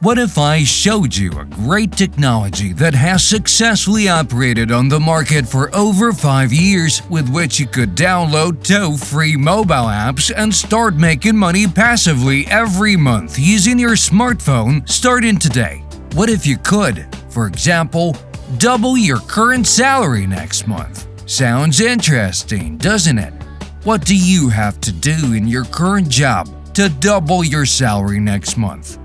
What if I showed you a great technology that has successfully operated on the market for over 5 years with which you could download two free mobile apps and start making money passively every month using your smartphone starting today? What if you could, for example, double your current salary next month? Sounds interesting, doesn't it? What do you have to do in your current job to double your salary next month?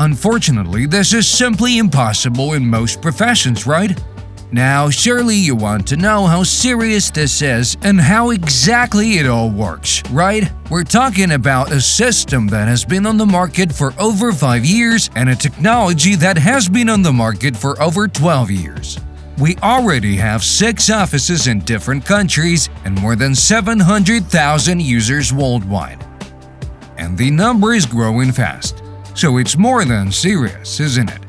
Unfortunately, this is simply impossible in most professions, right? Now, surely you want to know how serious this is and how exactly it all works, right? We're talking about a system that has been on the market for over 5 years and a technology that has been on the market for over 12 years. We already have 6 offices in different countries and more than 700,000 users worldwide. And the number is growing fast. So it's more than serious, isn't it?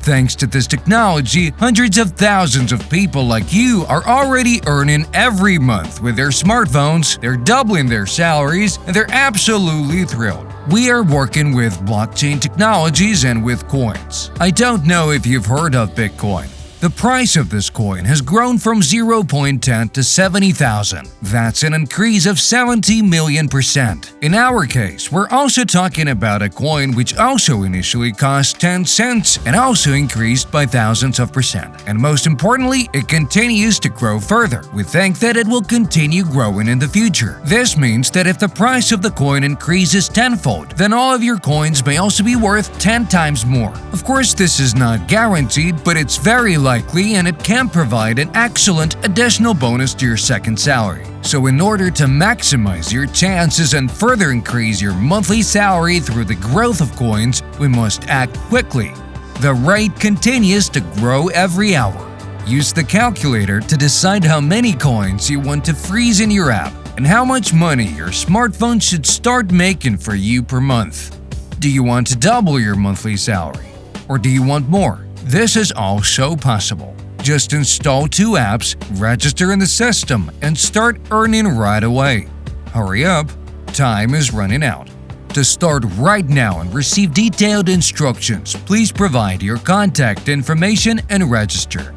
Thanks to this technology, hundreds of thousands of people like you are already earning every month with their smartphones, they're doubling their salaries, and they're absolutely thrilled. We are working with blockchain technologies and with coins. I don't know if you've heard of Bitcoin, the price of this coin has grown from 0.10 to 70,000. That's an increase of 70 million percent. In our case, we're also talking about a coin which also initially cost 10 cents and also increased by thousands of percent. And most importantly, it continues to grow further. We think that it will continue growing in the future. This means that if the price of the coin increases tenfold, then all of your coins may also be worth 10 times more. Of course, this is not guaranteed, but it's very likely and it can provide an excellent additional bonus to your second salary. So in order to maximize your chances and further increase your monthly salary through the growth of coins, we must act quickly. The rate continues to grow every hour. Use the calculator to decide how many coins you want to freeze in your app and how much money your smartphone should start making for you per month. Do you want to double your monthly salary? Or do you want more? This is also possible. Just install two apps, register in the system, and start earning right away. Hurry up, time is running out. To start right now and receive detailed instructions, please provide your contact information and register.